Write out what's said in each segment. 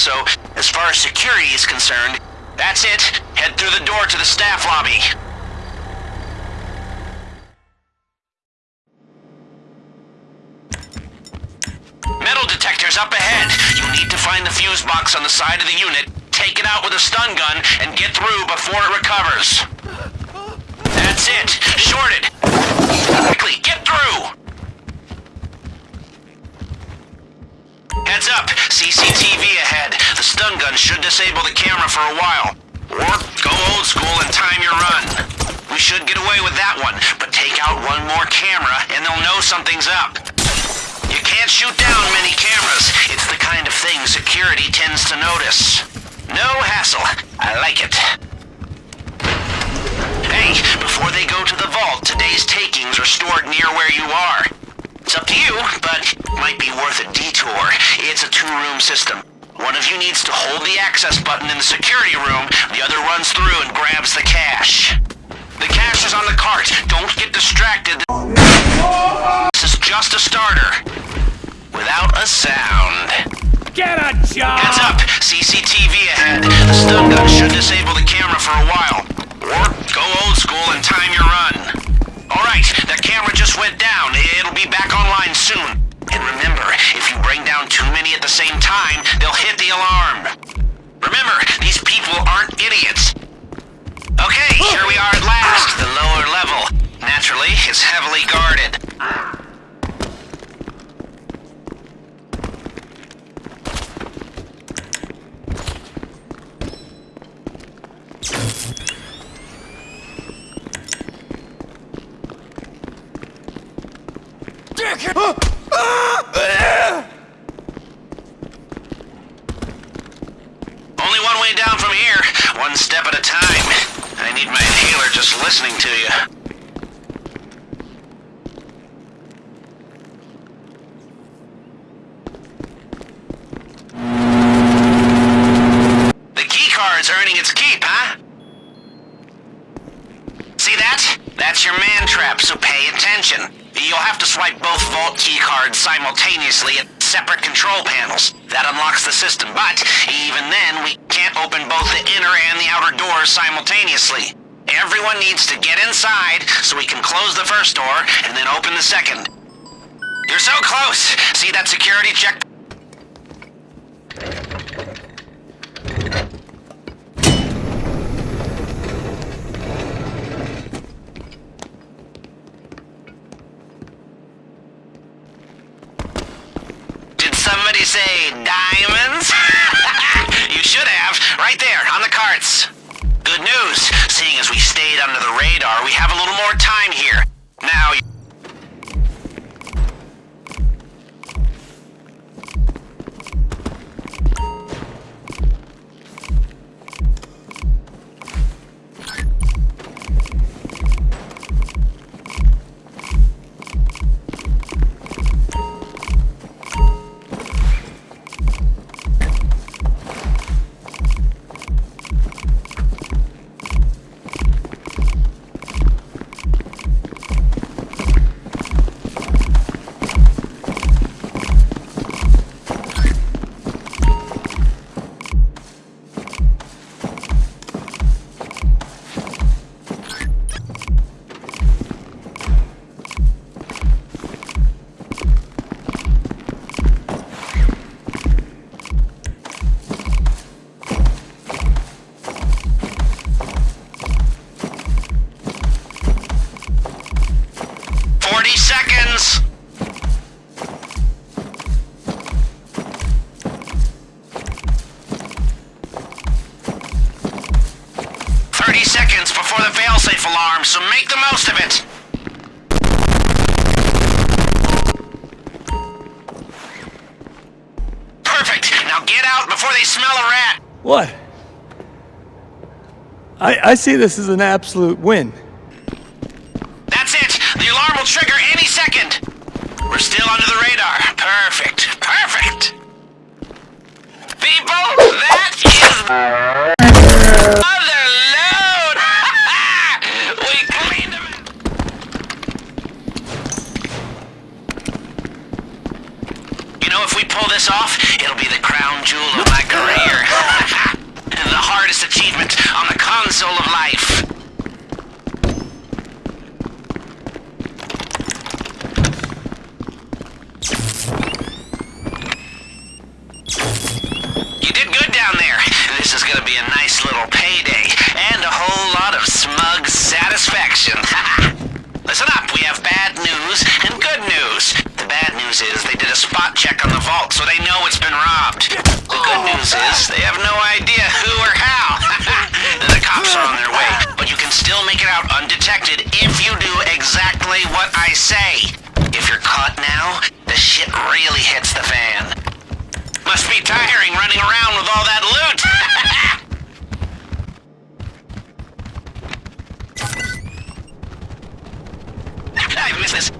so as far as security is concerned, that's it. Head through the door to the staff lobby. Metal detector's up ahead. You need to find the fuse box on the side of the unit, take it out with a stun gun, and get through before it recovers. That's it. Shorted. Quickly, get through! Heads up. CCTV ahead. The stun gun should disable the camera for a while. Or go old school and time your run. We should get away with that one, but take out one more camera and they'll know something's up. You can't shoot down many cameras. It's the kind of thing security tends to notice. No hassle. I like it. Hey, before they go to the vault, today's takings are stored near where you are. It's up to you, but might be worth a detour. It's a two-room system. One of you needs to hold the access button in the security room, the other runs through and grabs the cash. The cash is on the cart. Don't get distracted. This is just a starter. Without a sound. Get a job! Heads up! CCTV ahead. The stun gun should disable the camera for a while. One step at a time. I need my inhaler just listening to you. The key card's earning its keep, huh? See that? That's your man trap, so pay attention. You'll have to swipe both vault key cards simultaneously separate control panels. That unlocks the system, but even then, we can't open both the inner and the outer doors simultaneously. Everyone needs to get inside so we can close the first door and then open the second. You're so close! See that security check? Say diamonds? you should have. Right there, on the carts. Good news. Seeing as we stayed under the radar, we have a little more time here. Before they smell a rat! What? I, I see this as an absolute win. That's it! The alarm will trigger any second! We're still under the radar. Perfect. Perfect! People, that is... Other load! we cleaned them... pull this off, it'll be the crown jewel of my career. the hardest achievement on the console of life. You did good down there. This is gonna be a nice little payday, and a whole lot of smug satisfaction. Listen up, we have bad news and good news. The bad news is check on the vault, so they know it's been robbed. The good news is they have no idea who or how. the cops are on their way, but you can still make it out undetected if you do exactly what I say. If you're caught now, the shit really hits the fan. Must be tiring running around with all that loot. I've missed this.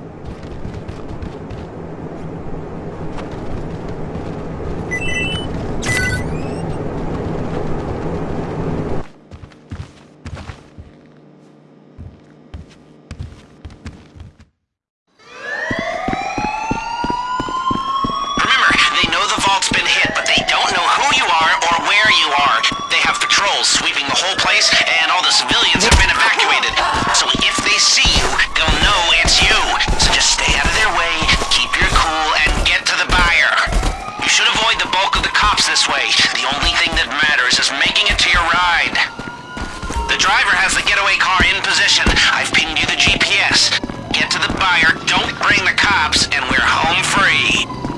Remember, they know the vault's been hit, but they don't know who you are or where you are. They sweeping the whole place, and all the civilians have been evacuated. So if they see you, they'll know it's you. So just stay out of their way, keep your cool, and get to the buyer. You should avoid the bulk of the cops this way. The only thing that matters is making it to your ride. The driver has the getaway car in position. I've pinged you the GPS. Get to the buyer, don't bring the cops, and we're home free.